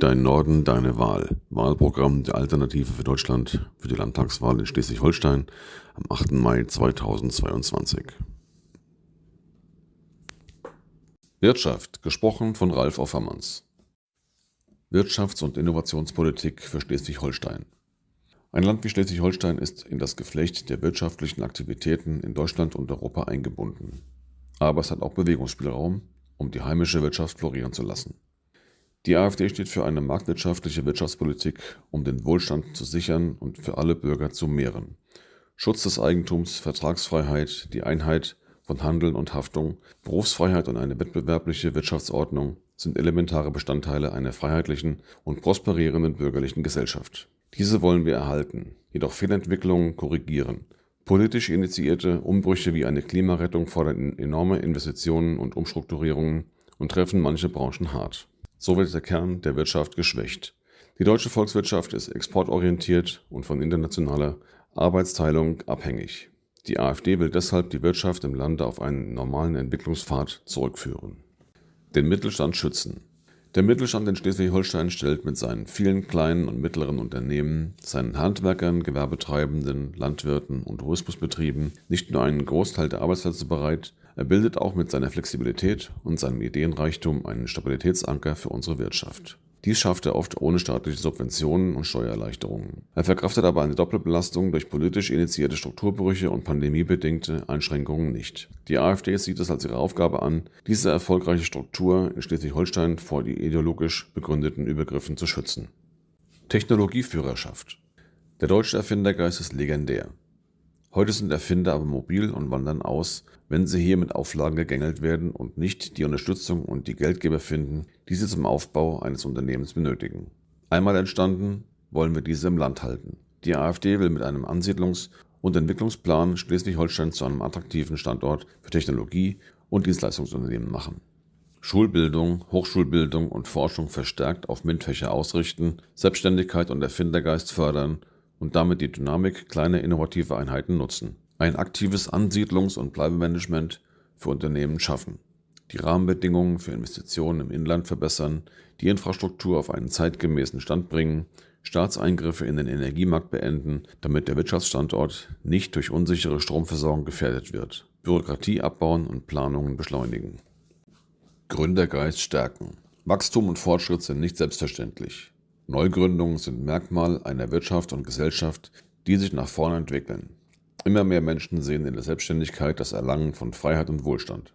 Dein Norden, deine Wahl. Wahlprogramm der Alternative für Deutschland für die Landtagswahl in Schleswig-Holstein am 8. Mai 2022. Wirtschaft, gesprochen von Ralf Offermanns. Wirtschafts- und Innovationspolitik für Schleswig-Holstein. Ein Land wie Schleswig-Holstein ist in das Geflecht der wirtschaftlichen Aktivitäten in Deutschland und Europa eingebunden. Aber es hat auch Bewegungsspielraum, um die heimische Wirtschaft florieren zu lassen. Die AfD steht für eine marktwirtschaftliche Wirtschaftspolitik, um den Wohlstand zu sichern und für alle Bürger zu mehren. Schutz des Eigentums, Vertragsfreiheit, die Einheit von Handeln und Haftung, Berufsfreiheit und eine wettbewerbliche Wirtschaftsordnung sind elementare Bestandteile einer freiheitlichen und prosperierenden bürgerlichen Gesellschaft. Diese wollen wir erhalten, jedoch Fehlentwicklungen korrigieren. Politisch initiierte Umbrüche wie eine Klimarettung fordern enorme Investitionen und Umstrukturierungen und treffen manche Branchen hart. So wird der Kern der Wirtschaft geschwächt. Die deutsche Volkswirtschaft ist exportorientiert und von internationaler Arbeitsteilung abhängig. Die AfD will deshalb die Wirtschaft im Lande auf einen normalen Entwicklungspfad zurückführen. Den Mittelstand schützen. Der Mittelstand in Schleswig-Holstein stellt mit seinen vielen kleinen und mittleren Unternehmen, seinen Handwerkern, Gewerbetreibenden, Landwirten und Tourismusbetrieben nicht nur einen Großteil der Arbeitsplätze bereit, er bildet auch mit seiner Flexibilität und seinem Ideenreichtum einen Stabilitätsanker für unsere Wirtschaft. Dies schafft er oft ohne staatliche Subventionen und Steuererleichterungen. Er verkraftet aber eine Doppelbelastung durch politisch initiierte Strukturbrüche und pandemiebedingte Einschränkungen nicht. Die AfD sieht es als ihre Aufgabe an, diese erfolgreiche Struktur in Schleswig-Holstein vor die ideologisch begründeten Übergriffen zu schützen. Technologieführerschaft Der deutsche Erfindergeist ist legendär. Heute sind Erfinder aber mobil und wandern aus, wenn sie hier mit Auflagen gegängelt werden und nicht die Unterstützung und die Geldgeber finden, die sie zum Aufbau eines Unternehmens benötigen. Einmal entstanden, wollen wir diese im Land halten. Die AfD will mit einem Ansiedlungs- und Entwicklungsplan Schleswig-Holstein zu einem attraktiven Standort für Technologie- und Dienstleistungsunternehmen machen. Schulbildung, Hochschulbildung und Forschung verstärkt auf MINT-Fächer ausrichten, Selbstständigkeit und Erfindergeist fördern und damit die Dynamik kleiner innovativer Einheiten nutzen. Ein aktives Ansiedlungs- und Bleibemanagement für Unternehmen schaffen. Die Rahmenbedingungen für Investitionen im Inland verbessern, die Infrastruktur auf einen zeitgemäßen Stand bringen, Staatseingriffe in den Energiemarkt beenden, damit der Wirtschaftsstandort nicht durch unsichere Stromversorgung gefährdet wird. Bürokratie abbauen und Planungen beschleunigen. Gründergeist stärken. Wachstum und Fortschritt sind nicht selbstverständlich. Neugründungen sind Merkmal einer Wirtschaft und Gesellschaft, die sich nach vorne entwickeln. Immer mehr Menschen sehen in der Selbstständigkeit das Erlangen von Freiheit und Wohlstand.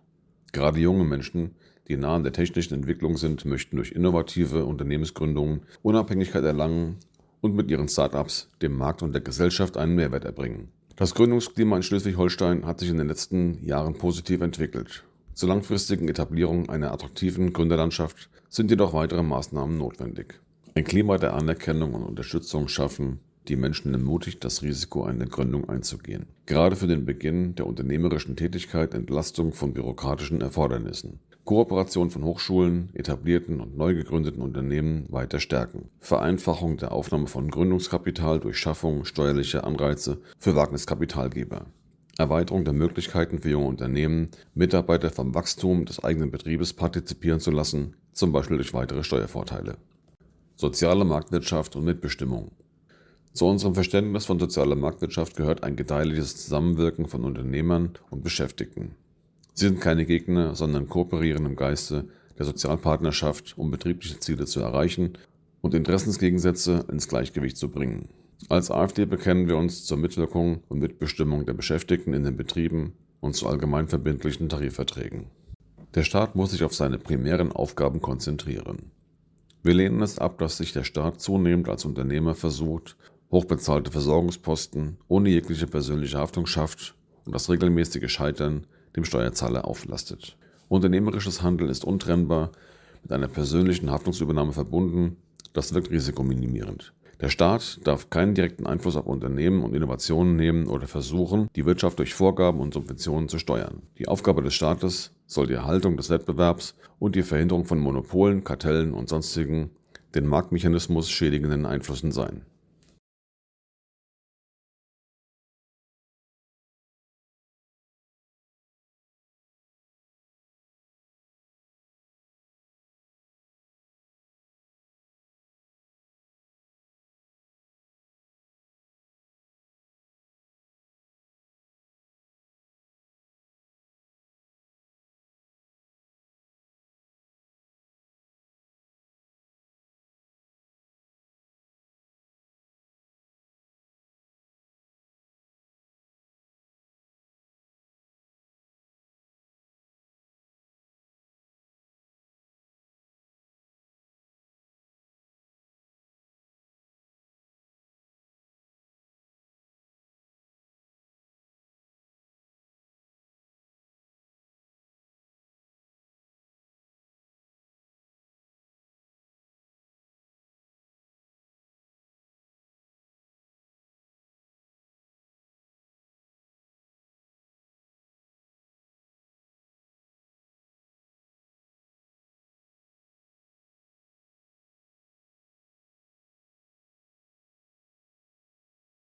Gerade junge Menschen, die nah an der technischen Entwicklung sind, möchten durch innovative Unternehmensgründungen Unabhängigkeit erlangen und mit ihren Startups dem Markt und der Gesellschaft einen Mehrwert erbringen. Das Gründungsklima in Schleswig-Holstein hat sich in den letzten Jahren positiv entwickelt. Zur langfristigen Etablierung einer attraktiven Gründerlandschaft sind jedoch weitere Maßnahmen notwendig. Ein Klima der Anerkennung und Unterstützung schaffen, die Menschen ermutigt, das Risiko einer Gründung einzugehen. Gerade für den Beginn der unternehmerischen Tätigkeit Entlastung von bürokratischen Erfordernissen. Kooperation von Hochschulen, etablierten und neu gegründeten Unternehmen weiter stärken. Vereinfachung der Aufnahme von Gründungskapital durch Schaffung steuerlicher Anreize für Wagniskapitalgeber. Erweiterung der Möglichkeiten für junge Unternehmen, Mitarbeiter vom Wachstum des eigenen Betriebes partizipieren zu lassen, zum Beispiel durch weitere Steuervorteile. Soziale Marktwirtschaft und Mitbestimmung. Zu unserem Verständnis von sozialer Marktwirtschaft gehört ein gedeihliches Zusammenwirken von Unternehmern und Beschäftigten. Sie sind keine Gegner, sondern kooperieren im Geiste der Sozialpartnerschaft, um betriebliche Ziele zu erreichen und Interessensgegensätze ins Gleichgewicht zu bringen. Als AfD bekennen wir uns zur Mitwirkung und Mitbestimmung der Beschäftigten in den Betrieben und zu allgemein verbindlichen Tarifverträgen. Der Staat muss sich auf seine primären Aufgaben konzentrieren. Wir lehnen es ab, dass sich der Staat zunehmend als Unternehmer versucht, hochbezahlte Versorgungsposten ohne jegliche persönliche Haftung schafft und das regelmäßige Scheitern dem Steuerzahler auflastet. Unternehmerisches Handeln ist untrennbar mit einer persönlichen Haftungsübernahme verbunden, das wirkt risikominimierend. Der Staat darf keinen direkten Einfluss auf Unternehmen und Innovationen nehmen oder versuchen, die Wirtschaft durch Vorgaben und Subventionen zu steuern. Die Aufgabe des Staates soll die Erhaltung des Wettbewerbs und die Verhinderung von Monopolen, Kartellen und sonstigen den Marktmechanismus schädigenden Einflüssen sein.